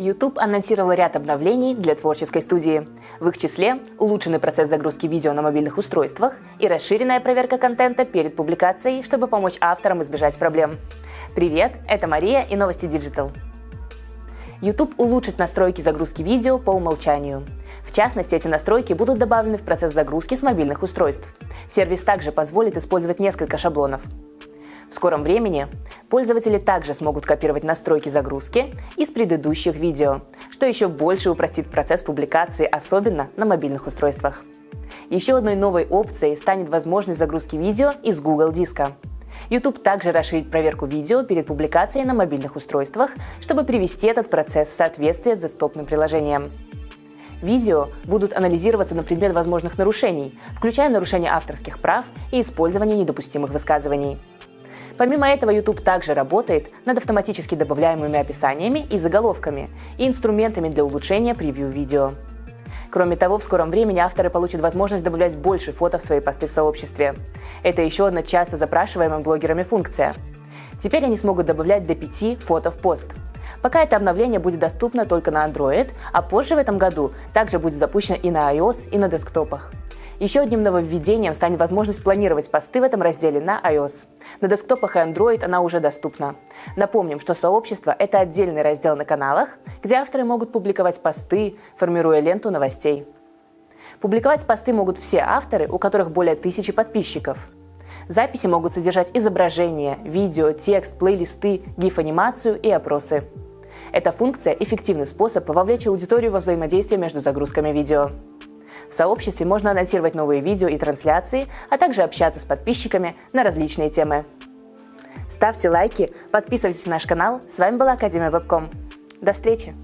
YouTube анонсировал ряд обновлений для творческой студии. В их числе улучшенный процесс загрузки видео на мобильных устройствах и расширенная проверка контента перед публикацией, чтобы помочь авторам избежать проблем. Привет, это Мария и новости Digital. YouTube улучшит настройки загрузки видео по умолчанию. В частности, эти настройки будут добавлены в процесс загрузки с мобильных устройств. Сервис также позволит использовать несколько шаблонов. В скором времени пользователи также смогут копировать настройки загрузки из предыдущих видео, что еще больше упростит процесс публикации, особенно на мобильных устройствах. Еще одной новой опцией станет возможность загрузки видео из Google Диска. YouTube также расширит проверку видео перед публикацией на мобильных устройствах, чтобы привести этот процесс в соответствие с доступным приложением. Видео будут анализироваться на предмет возможных нарушений, включая нарушение авторских прав и использование недопустимых высказываний. Помимо этого, YouTube также работает над автоматически добавляемыми описаниями и заголовками и инструментами для улучшения превью-видео. Кроме того, в скором времени авторы получат возможность добавлять больше фото в свои посты в сообществе. Это еще одна часто запрашиваемая блогерами функция. Теперь они смогут добавлять до 5 фото в пост. Пока это обновление будет доступно только на Android, а позже в этом году также будет запущено и на iOS, и на десктопах. Еще одним нововведением станет возможность планировать посты в этом разделе на iOS. На десктопах и Android она уже доступна. Напомним, что сообщество – это отдельный раздел на каналах, где авторы могут публиковать посты, формируя ленту новостей. Публиковать посты могут все авторы, у которых более тысячи подписчиков. Записи могут содержать изображения, видео, текст, плейлисты, гиф-анимацию и опросы. Эта функция – эффективный способ вовлечь аудиторию во взаимодействие между загрузками видео. В сообществе можно анонсировать новые видео и трансляции, а также общаться с подписчиками на различные темы. Ставьте лайки, подписывайтесь на наш канал. С вами была Академия Вебком. До встречи!